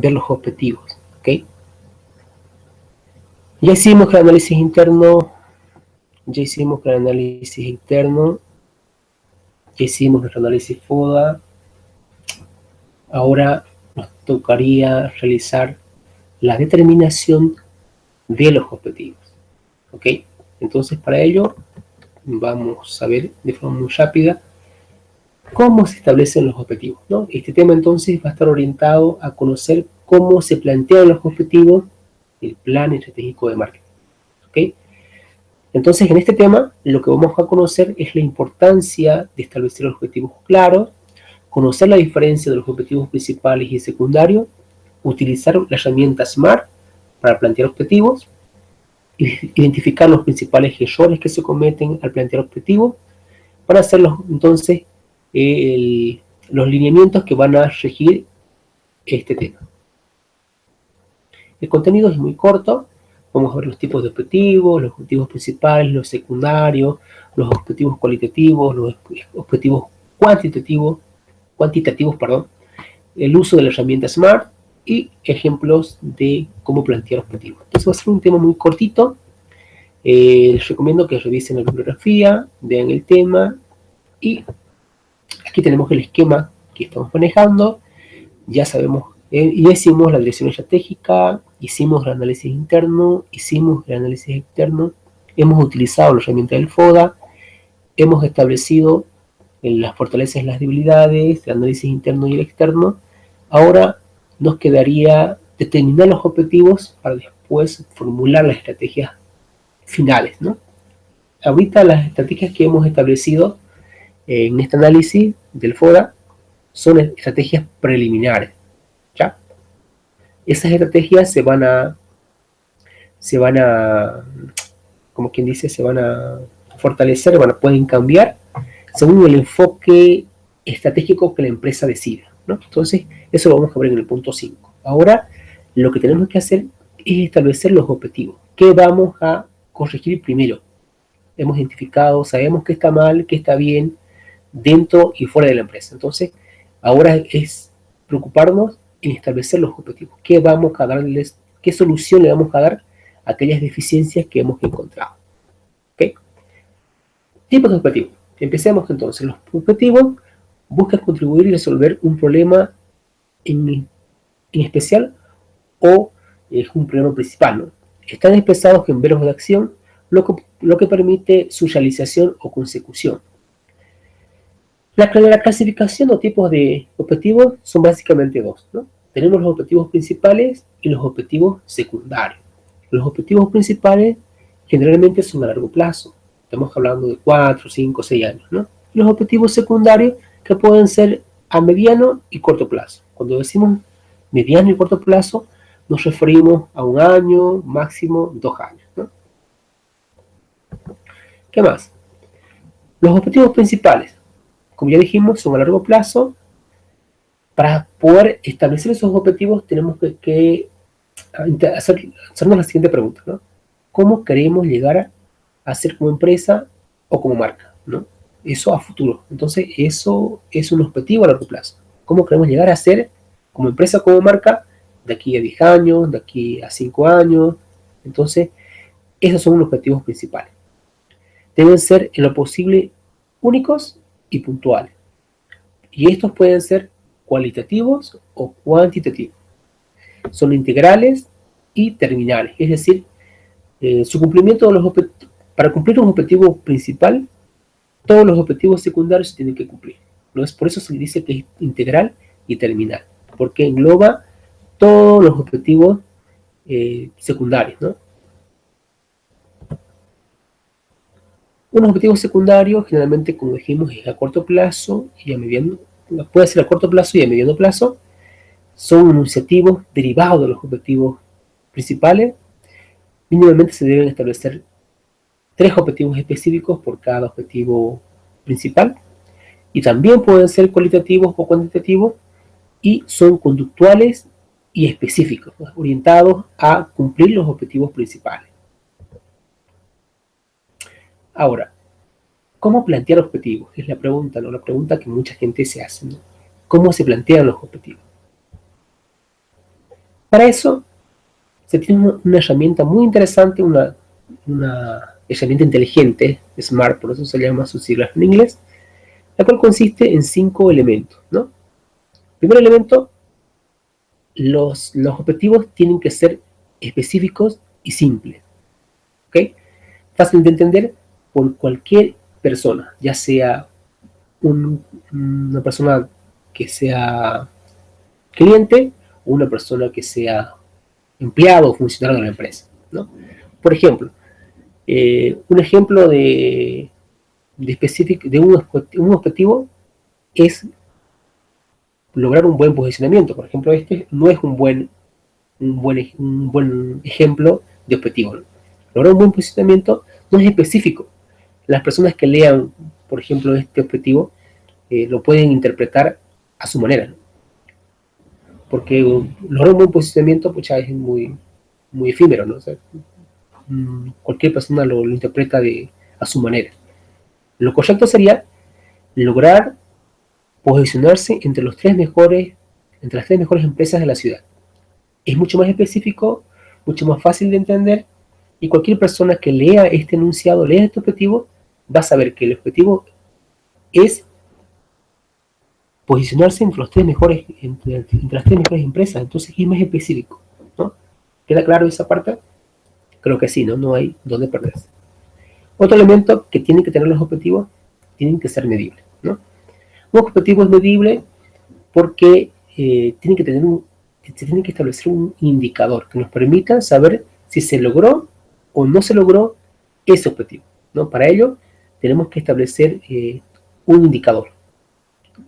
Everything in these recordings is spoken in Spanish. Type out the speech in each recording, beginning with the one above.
ver los objetivos, ¿ok? Ya hicimos el análisis interno, ya hicimos el análisis interno, ya hicimos nuestro análisis FODA, ahora nos tocaría realizar la determinación de los objetivos, ¿ok? Entonces para ello vamos a ver de forma muy rápida cómo se establecen los objetivos. ¿no? Este tema entonces va a estar orientado a conocer cómo se plantean los objetivos del plan estratégico de marketing. ¿okay? Entonces en este tema lo que vamos a conocer es la importancia de establecer los objetivos claros, conocer la diferencia de los objetivos principales y secundarios, utilizar la herramienta SMART para plantear objetivos, identificar los principales errores que se cometen al plantear objetivos, para hacerlos entonces los lineamientos que van a regir este tema. El contenido es muy corto, vamos a ver los tipos de objetivos, los objetivos principales, los secundarios, los objetivos cualitativos, los objetivos cuantitativos, cuantitativos, perdón, el uso de la herramienta SMART y ejemplos de cómo plantear objetivos. Entonces va a ser un tema muy cortito, eh, les recomiendo que revisen la bibliografía, vean el tema y Aquí tenemos el esquema que estamos manejando. Ya sabemos, eh, ya hicimos la dirección estratégica, hicimos el análisis interno, hicimos el análisis externo, hemos utilizado la herramienta del FODA, hemos establecido las fortalezas y las debilidades, el análisis interno y el externo. Ahora nos quedaría determinar los objetivos para después formular las estrategias finales, ¿no? Ahorita las estrategias que hemos establecido en este análisis del FODA son estrategias preliminares. ¿ya? Esas estrategias se van a, se van a, como quien dice, se van a fortalecer, pueden cambiar según el enfoque estratégico que la empresa decida. ¿no? Entonces, eso lo vamos a ver en el punto 5. Ahora, lo que tenemos que hacer es establecer los objetivos. ¿Qué vamos a corregir primero? Hemos identificado, sabemos qué está mal, qué está bien, dentro y fuera de la empresa. Entonces, ahora es preocuparnos en establecer los objetivos. ¿Qué vamos a darles, qué solución le vamos a dar a aquellas deficiencias que hemos encontrado? ¿Ok? Tipos de objetivos. Empecemos entonces. Los objetivos buscan contribuir y resolver un problema en, especial o es un problema principal. ¿no? Están expresados en verbos de acción, lo que, lo que permite su realización o consecución. La, clasificación o tipos de objetivos son básicamente dos. Tenemos los objetivos principales y los objetivos secundarios. Los objetivos principales generalmente son a largo plazo. Estamos hablando de 4, 5, 6 años. Los objetivos secundarios que pueden ser a mediano y corto plazo. Cuando decimos mediano y corto plazo, nos referimos a un año, máximo dos años. ¿Qué más? Los objetivos principales como ya dijimos, son a largo plazo. Para poder establecer esos objetivos tenemos que, hacernos la siguiente pregunta, ¿no? ¿Cómo queremos llegar a, ser como empresa o como marca? ¿no? Eso a futuro. Entonces, eso es un objetivo a largo plazo. ¿Cómo queremos llegar a ser como empresa, como marca, de aquí a 10 años, de aquí a 5 años? Entonces, esos son los objetivos principales. Deben ser en lo posible únicos y puntuales. Y estos pueden ser cualitativos o cuantitativos. Son integrales y terminales, es decir, eh, su cumplimiento de los para cumplir un objetivo principal, todos los objetivos secundarios se tienen que cumplir. ¿no? Es por eso se dice que es integral y terminal, porque engloba todos los objetivos eh, secundarios, ¿no? Un objetivo secundario, generalmente, como dijimos, es a corto plazo y a mediano, puede ser a corto plazo y a mediano plazo. Son enunciativos derivados de los objetivos principales. Mínimamente se deben establecer tres objetivos específicos por cada objetivo principal. Y también pueden ser cualitativos o cuantitativos y son conductuales y específicos, orientados a cumplir los objetivos principales. Ahora, ¿cómo plantear objetivos? Es la pregunta, ¿no? La pregunta que mucha gente se hace, ¿no? ¿Cómo se plantean los objetivos? Para eso se tiene una, herramienta muy interesante, una, herramienta inteligente, SMART, por eso se llama sus siglas en inglés, la cual consiste en cinco elementos, ¿no? Primer elemento, los, los objetivos tienen que ser específicos y simples, ¿ok? Fácil de entender por cualquier persona, ya sea una persona que sea cliente o una persona que sea empleado o funcionario de la empresa, ¿no? Por ejemplo, eh, un ejemplo de, de, de un, un objetivo es lograr un buen posicionamiento. Por ejemplo, este no es un buen, un buen, un buen ejemplo de objetivo. Lograr un buen posicionamiento no es específico. Las personas que lean, por ejemplo, este objetivo, eh, lo pueden interpretar a su manera. Porque lograr un posicionamiento pues, es muy, muy efímero. ¿no? Mm, cualquier persona lo, lo interpreta de, a su manera. Lo correcto sería lograr posicionarse entre los tres mejores, entre las tres mejores empresas de la ciudad. Es mucho más específico, mucho más fácil de entender, y cualquier persona que lea este enunciado, lea este objetivo, va a saber que el objetivo es posicionarse entre, los tres mejores, entre, las tres mejores empresas, entonces es más específico, ¿no? ¿Queda claro esa parte? Creo que sí, ¿no? No hay dónde perderse. Otro elemento que tienen que tener los objetivos, tienen que ser medibles, ¿no? Un objetivo es medible porque eh, que tener un, se tiene que establecer un indicador que nos permita saber si se logró o no se logró ese objetivo. ¿no? Para ello tenemos que establecer eh, un indicador,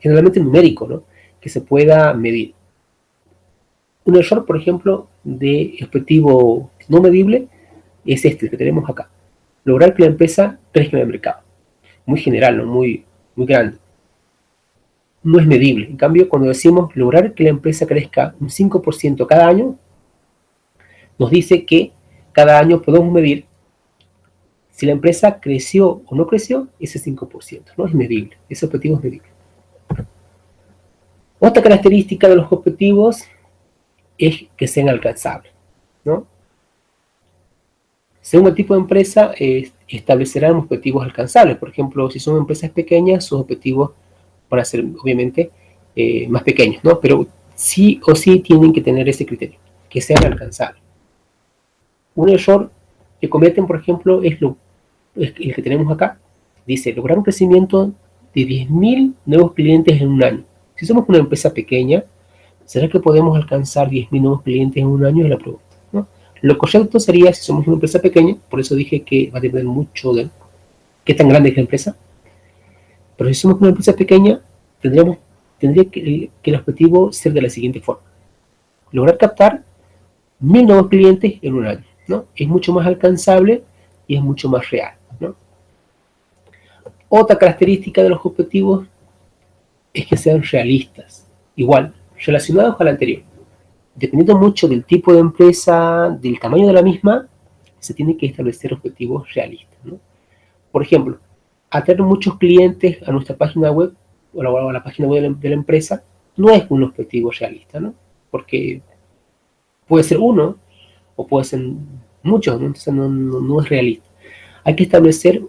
generalmente numérico, ¿no? que se pueda medir. Un error, por ejemplo, de objetivo no medible es este que tenemos acá. Lograr que la empresa crezca en el mercado. Muy general, ¿no? muy, muy grande no es medible. En cambio, cuando decimos lograr que la empresa crezca un 5% cada año, nos dice que cada año podemos medir si la empresa creció o no creció, ese 5%. No es medible, ese objetivo es medible. Otra característica de los objetivos es que sean alcanzables. ¿no? Según el tipo de empresa, eh, establecerán objetivos alcanzables. Por ejemplo, si son empresas pequeñas, sus objetivos van a ser obviamente eh, más pequeños, ¿no? Pero sí o sí tienen que tener ese criterio, que sean alcanzables. Un error que cometen, por ejemplo, es, lo, el que tenemos acá. Dice, lograr un crecimiento de 10.000 nuevos clientes en un año. Si somos una empresa pequeña, ¿será que podemos alcanzar 10.000 nuevos clientes en un año? Es la pregunta. ¿no? Lo correcto sería, si somos una empresa pequeña, por eso dije que va a depender mucho de qué tan grande es la empresa, pero si somos una empresa pequeña, tendríamos, tendría que, el objetivo ser de la siguiente forma. Lograr captar mil nuevos clientes en un año. Es mucho más alcanzable y es mucho más real. ¿No? Otra característica de los objetivos es que sean realistas. Igual, relacionados al anterior. Dependiendo mucho del tipo de empresa, del tamaño de la misma, se tiene que establecer objetivos realistas. ¿no? Por ejemplo, atraer muchos clientes a nuestra página web o a la página web de la, empresa no es un objetivo realista, ¿no? Porque puede ser uno o puede ser muchos, ¿no? entonces no, es realista. Hay que establecer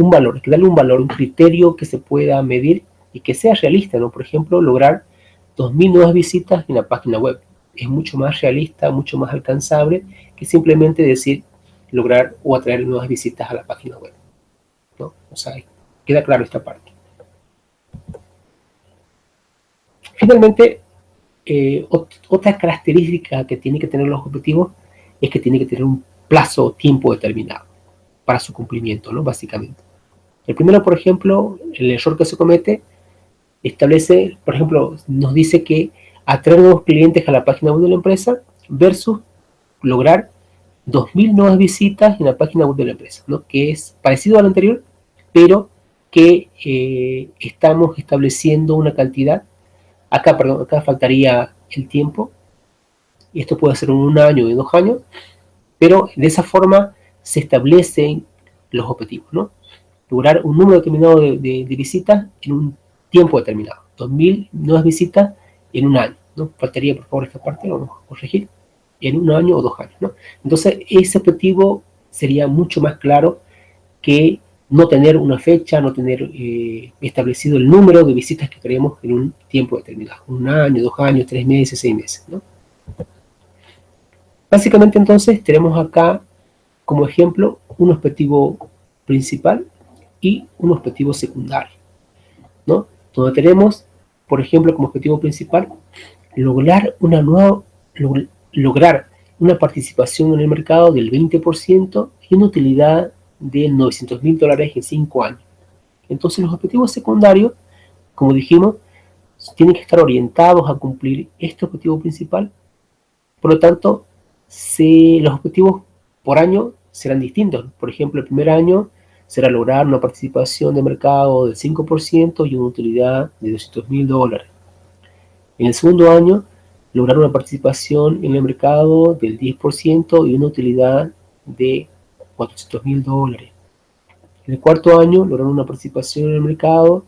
un valor, que darle un valor, un criterio que se pueda medir y que sea realista, ¿no? Por ejemplo, lograr 2.000 nuevas visitas en la página web. Es mucho más realista, mucho más alcanzable que simplemente decir lograr o atraer nuevas visitas a la página web. O sea, queda claro esta parte. Finalmente, eh, otra característica que tiene que tener los objetivos es que tiene que tener un plazo o tiempo determinado para su cumplimiento, ¿no? Básicamente. El primero, por ejemplo, el error que se comete, establece, por ejemplo, nos dice que atraer nuevos clientes a la página web de la empresa versus lograr 2.000 nuevas visitas en la página web de la empresa, ¿no? Que es parecido al anterior, pero que eh, estamos estableciendo una cantidad. Acá, perdón, acá faltaría el tiempo. Y esto puede ser un año o dos años. Pero de esa forma se establecen los objetivos, ¿no? Lograr un número determinado de, visitas en un tiempo determinado. 2.000 nuevas visitas en un año, ¿no? Faltaría, por favor, esta parte, vamos a corregir. en un año o dos años, ¿no? Entonces, ese objetivo sería mucho más claro que no tener una fecha, no tener eh, establecido el número de visitas que queremos en un tiempo determinado, un año, dos años, tres meses, seis meses, ¿no? Básicamente entonces tenemos acá como ejemplo un objetivo principal y un objetivo secundario, ¿no? Donde tenemos, por ejemplo, como objetivo principal, lograr una nueva, lograr una participación en el mercado del 20% y una utilidad de 900 mil dólares en 5 años. Entonces los objetivos secundarios, como dijimos, tienen que estar orientados a cumplir este objetivo principal. Por lo tanto, los objetivos por año serán distintos. Por ejemplo, el primer año será lograr una participación de mercado del 5% y una utilidad de 200 mil dólares. En el segundo año, lograr una participación en el mercado del 10% y una utilidad de 400 mil dólares. En el cuarto año, lograr una participación en el mercado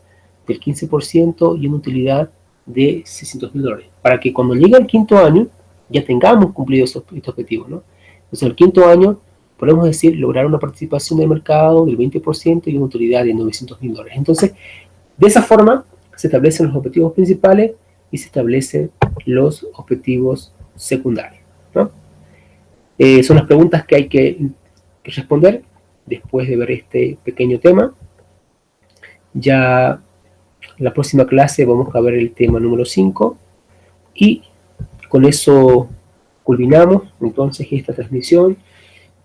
del 15% y una utilidad de 600 mil dólares. Para que cuando llegue el quinto año, ya tengamos cumplido estos, objetivos, ¿no? Entonces, el quinto año, podemos decir, lograr una participación del mercado del 20% y una utilidad de 900 mil dólares. Entonces, de esa forma, se establecen los objetivos principales y se establecen los objetivos secundarios. Eh, son las preguntas que hay que, que responder después de ver este pequeño tema. Ya la próxima clase vamos a ver el tema número 5 y con eso culminamos entonces esta transmisión.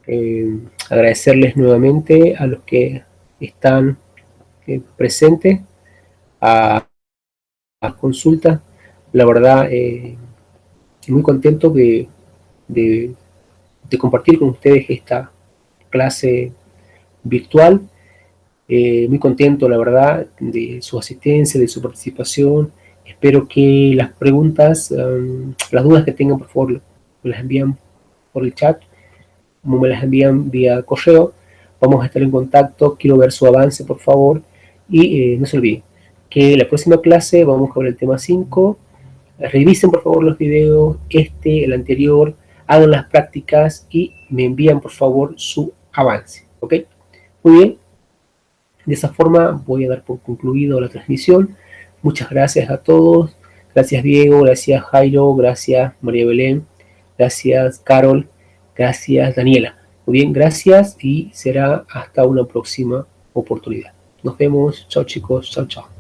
Eh, agradecerles nuevamente a los que están eh, presentes a, a consulta. La verdad, eh, muy contento de, compartir con ustedes esta clase virtual. muy contento, la verdad, de su asistencia, de su participación Espero que las preguntas, um, las dudas que tengan, por favor, las envían por el chat, como me las envían vía correo. Vamos a estar en contacto, quiero ver su avance, por favor. Y eh, no se olviden que la próxima clase vamos a ver el tema 5. Revisen, por favor, los videos, este, el anterior, hagan las prácticas y me envían, por favor, su avance. ¿Ok? Muy bien. De esa forma voy a dar por concluido la transmisión. Muchas gracias a todos. Gracias Diego, gracias Jairo, gracias María Belén, gracias Carol, gracias Daniela. Muy bien, gracias y será hasta una próxima oportunidad. Nos vemos. Chao chicos. Chao, chao.